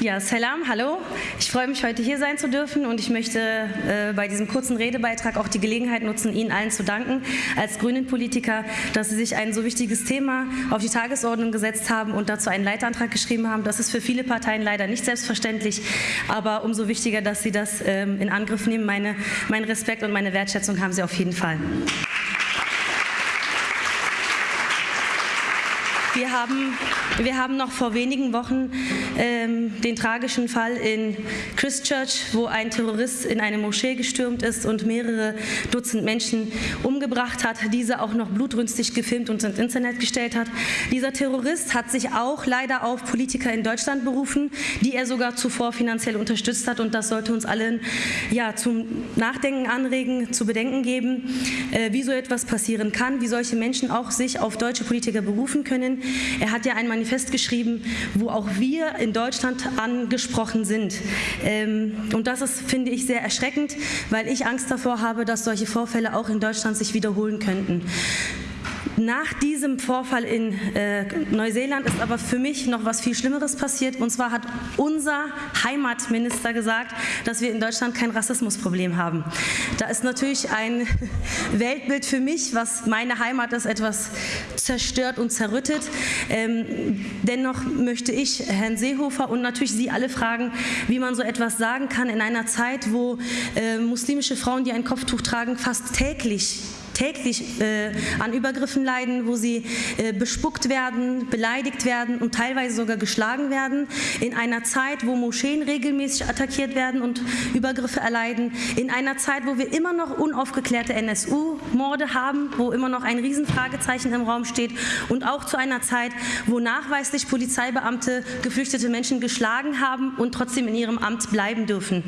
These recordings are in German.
Ja, Salam, hallo. Ich freue mich, heute hier sein zu dürfen und ich möchte äh, bei diesem kurzen Redebeitrag auch die Gelegenheit nutzen, Ihnen allen zu danken als Grünen-Politiker, dass Sie sich ein so wichtiges Thema auf die Tagesordnung gesetzt haben und dazu einen Leitantrag geschrieben haben. Das ist für viele Parteien leider nicht selbstverständlich, aber umso wichtiger, dass Sie das ähm, in Angriff nehmen. Meine, mein Respekt und meine Wertschätzung haben Sie auf jeden Fall. Wir haben, wir haben noch vor wenigen Wochen ähm, den tragischen Fall in Christchurch, wo ein Terrorist in eine Moschee gestürmt ist und mehrere Dutzend Menschen umgebracht hat, diese auch noch blutrünstig gefilmt und ins Internet gestellt hat. Dieser Terrorist hat sich auch leider auf Politiker in Deutschland berufen, die er sogar zuvor finanziell unterstützt hat und das sollte uns allen ja, zum Nachdenken anregen, zu bedenken geben, äh, wie so etwas passieren kann, wie solche Menschen auch sich auf deutsche Politiker berufen können, er hat ja ein Manifest geschrieben, wo auch wir in Deutschland angesprochen sind. Ähm, und das ist, finde ich, sehr erschreckend, weil ich Angst davor habe, dass solche Vorfälle auch in Deutschland sich wiederholen könnten. Nach diesem Vorfall in äh, Neuseeland ist aber für mich noch was viel Schlimmeres passiert. Und zwar hat unser Heimatminister gesagt, dass wir in Deutschland kein Rassismusproblem haben. Da ist natürlich ein Weltbild für mich, was meine Heimat ist, etwas zerstört und zerrüttet. Ähm, dennoch möchte ich Herrn Seehofer und natürlich Sie alle fragen, wie man so etwas sagen kann in einer Zeit, wo äh, muslimische Frauen, die ein Kopftuch tragen, fast täglich täglich äh, an Übergriffen leiden, wo sie äh, bespuckt werden, beleidigt werden und teilweise sogar geschlagen werden. In einer Zeit, wo Moscheen regelmäßig attackiert werden und Übergriffe erleiden. In einer Zeit, wo wir immer noch unaufgeklärte NSU-Morde haben, wo immer noch ein Riesenfragezeichen im Raum steht. Und auch zu einer Zeit, wo nachweislich Polizeibeamte geflüchtete Menschen geschlagen haben und trotzdem in ihrem Amt bleiben dürfen.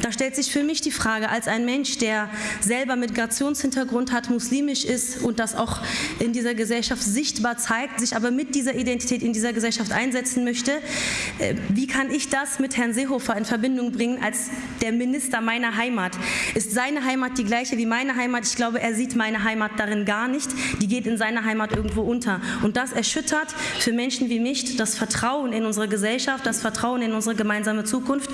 Da stellt sich für mich die Frage, als ein Mensch, der selber Migrationshintergrund hat, muslimisch ist und das auch in dieser Gesellschaft sichtbar zeigt, sich aber mit dieser Identität in dieser Gesellschaft einsetzen möchte. Äh, wie kann ich das mit Herrn Seehofer in Verbindung bringen als der Minister meiner Heimat? Ist seine Heimat die gleiche wie meine Heimat? Ich glaube, er sieht meine Heimat darin gar nicht. Die geht in seiner Heimat irgendwo unter. Und das erschüttert für Menschen wie mich das Vertrauen in unsere Gesellschaft, das Vertrauen in unsere gemeinsame Zukunft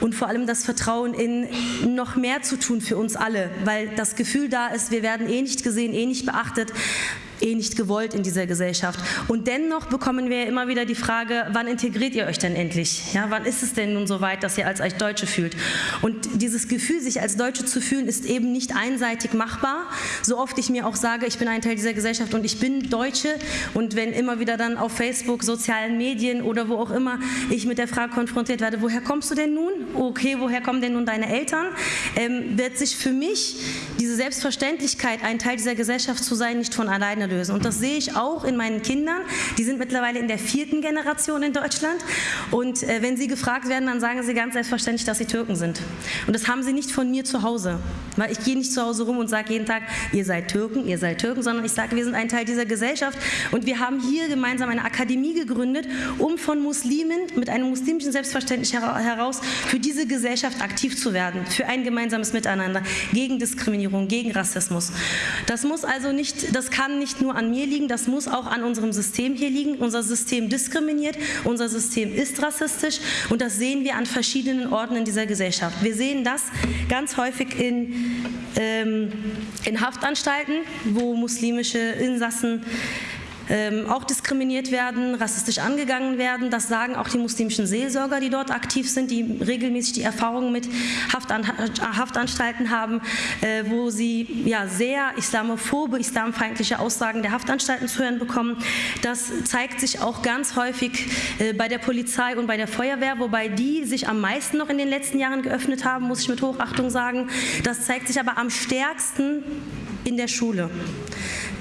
und vor allem das Vertrauen in noch mehr zu tun für uns alle, weil das Gefühl da ist, wir werden eh nicht gesehen, eh nicht beachtet eh nicht gewollt in dieser Gesellschaft. Und dennoch bekommen wir immer wieder die Frage, wann integriert ihr euch denn endlich? Ja, wann ist es denn nun so weit, dass ihr als euch Deutsche fühlt? Und dieses Gefühl, sich als Deutsche zu fühlen, ist eben nicht einseitig machbar. So oft ich mir auch sage, ich bin ein Teil dieser Gesellschaft und ich bin Deutsche und wenn immer wieder dann auf Facebook, sozialen Medien oder wo auch immer ich mit der Frage konfrontiert werde, woher kommst du denn nun? Okay, woher kommen denn nun deine Eltern? Ähm, wird sich für mich diese Selbstverständlichkeit, ein Teil dieser Gesellschaft zu sein, nicht von alleine lösen. Und das sehe ich auch in meinen Kindern. Die sind mittlerweile in der vierten Generation in Deutschland. Und äh, wenn sie gefragt werden, dann sagen sie ganz selbstverständlich, dass sie Türken sind. Und das haben sie nicht von mir zu Hause. Weil ich gehe nicht zu Hause rum und sage jeden Tag, ihr seid Türken, ihr seid Türken, sondern ich sage, wir sind ein Teil dieser Gesellschaft. Und wir haben hier gemeinsam eine Akademie gegründet, um von Muslimen mit einem muslimischen Selbstverständnis heraus für diese Gesellschaft aktiv zu werden, für ein gemeinsames Miteinander, gegen Diskriminierung, gegen Rassismus. Das muss also nicht, das kann nicht nur an mir liegen, das muss auch an unserem System hier liegen. Unser System diskriminiert, unser System ist rassistisch und das sehen wir an verschiedenen Orten in dieser Gesellschaft. Wir sehen das ganz häufig in, ähm, in Haftanstalten, wo muslimische Insassen ähm, auch diskriminiert werden, rassistisch angegangen werden. Das sagen auch die muslimischen Seelsorger, die dort aktiv sind, die regelmäßig die Erfahrungen mit Haftan Haftanstalten haben, äh, wo sie ja, sehr islamophobe, islamfeindliche Aussagen der Haftanstalten zu hören bekommen. Das zeigt sich auch ganz häufig äh, bei der Polizei und bei der Feuerwehr, wobei die sich am meisten noch in den letzten Jahren geöffnet haben, muss ich mit Hochachtung sagen. Das zeigt sich aber am stärksten in der Schule.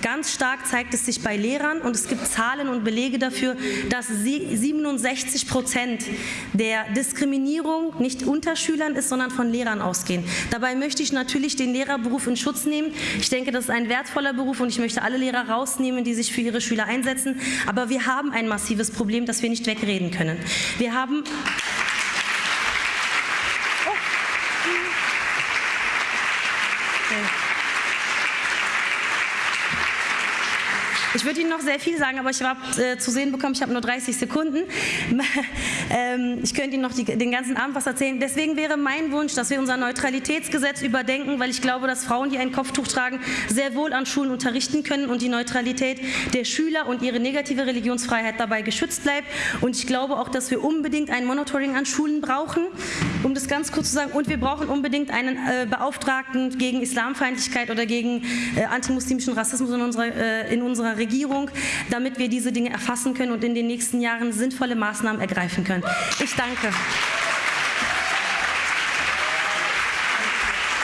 Ganz stark zeigt es sich bei Lehrern und es gibt Zahlen und Belege dafür, dass 67 Prozent der Diskriminierung nicht unter Schülern ist, sondern von Lehrern ausgehen. Dabei möchte ich natürlich den Lehrerberuf in Schutz nehmen. Ich denke, das ist ein wertvoller Beruf und ich möchte alle Lehrer rausnehmen, die sich für ihre Schüler einsetzen. Aber wir haben ein massives Problem, das wir nicht wegreden können. Wir haben Ich würde Ihnen noch sehr viel sagen, aber ich habe äh, zu sehen bekommen, ich habe nur 30 Sekunden. ähm, ich könnte Ihnen noch die, den ganzen Abend was erzählen. Deswegen wäre mein Wunsch, dass wir unser Neutralitätsgesetz überdenken, weil ich glaube, dass Frauen, die ein Kopftuch tragen, sehr wohl an Schulen unterrichten können und die Neutralität der Schüler und ihre negative Religionsfreiheit dabei geschützt bleibt. Und ich glaube auch, dass wir unbedingt ein Monitoring an Schulen brauchen, um das ganz kurz zu sagen. Und wir brauchen unbedingt einen äh, Beauftragten gegen Islamfeindlichkeit oder gegen äh, antimuslimischen Rassismus in unserer, äh, in unserer Regierung, damit wir diese Dinge erfassen können und in den nächsten Jahren sinnvolle Maßnahmen ergreifen können. Ich danke.